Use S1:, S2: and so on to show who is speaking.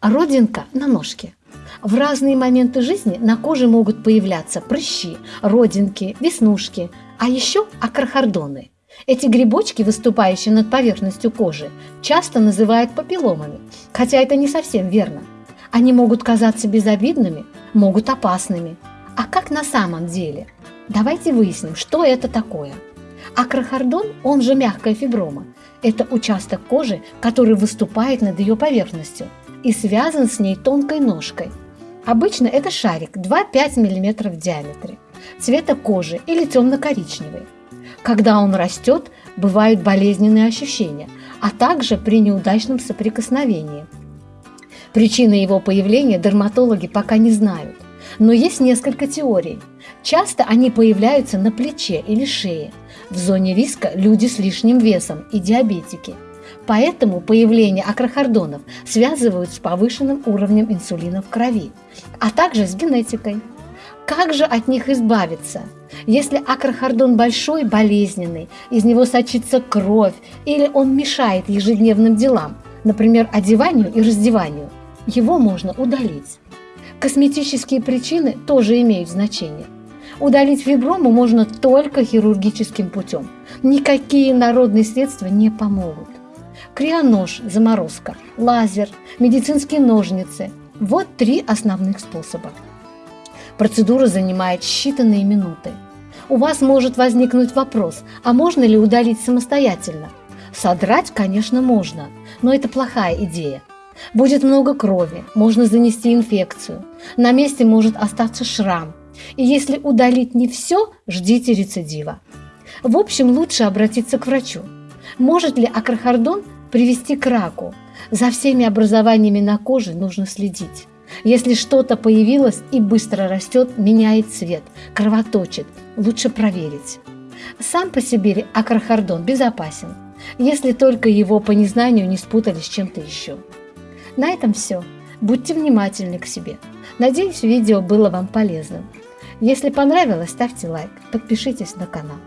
S1: Родинка на ножке. В разные моменты жизни на коже могут появляться прыщи, родинки, веснушки, а еще акрахардоны. Эти грибочки, выступающие над поверхностью кожи, часто называют папилломами, хотя это не совсем верно. Они могут казаться безобидными, могут опасными. А как на самом деле? Давайте выясним, что это такое. Акрахардон, он же мягкая фиброма, это участок кожи, который выступает над ее поверхностью и связан с ней тонкой ножкой. Обычно это шарик 2-5 мм в диаметре, цвета кожи или темно-коричневый. Когда он растет, бывают болезненные ощущения, а также при неудачном соприкосновении. Причины его появления дерматологи пока не знают, но есть несколько теорий. Часто они появляются на плече или шее. В зоне риска люди с лишним весом и диабетики. Поэтому появление акрахардонов связывают с повышенным уровнем инсулина в крови, а также с генетикой. Как же от них избавиться? Если акрахардон большой, болезненный, из него сочится кровь или он мешает ежедневным делам, например, одеванию и раздеванию, его можно удалить. Косметические причины тоже имеют значение. Удалить фиброму можно только хирургическим путем. Никакие народные средства не помогут. Крионож, заморозка, лазер, медицинские ножницы – вот три основных способа. Процедура занимает считанные минуты. У вас может возникнуть вопрос, а можно ли удалить самостоятельно? Содрать, конечно, можно, но это плохая идея. Будет много крови, можно занести инфекцию, на месте может остаться шрам. И если удалить не все, ждите рецидива. В общем, лучше обратиться к врачу. Может ли акрахардон привести к раку? За всеми образованиями на коже нужно следить. Если что-то появилось и быстро растет, меняет цвет, кровоточит, лучше проверить. Сам по себе акрахардон безопасен, если только его по незнанию не спутали с чем-то еще. На этом все. Будьте внимательны к себе. Надеюсь, видео было вам полезным. Если понравилось, ставьте лайк, подпишитесь на канал.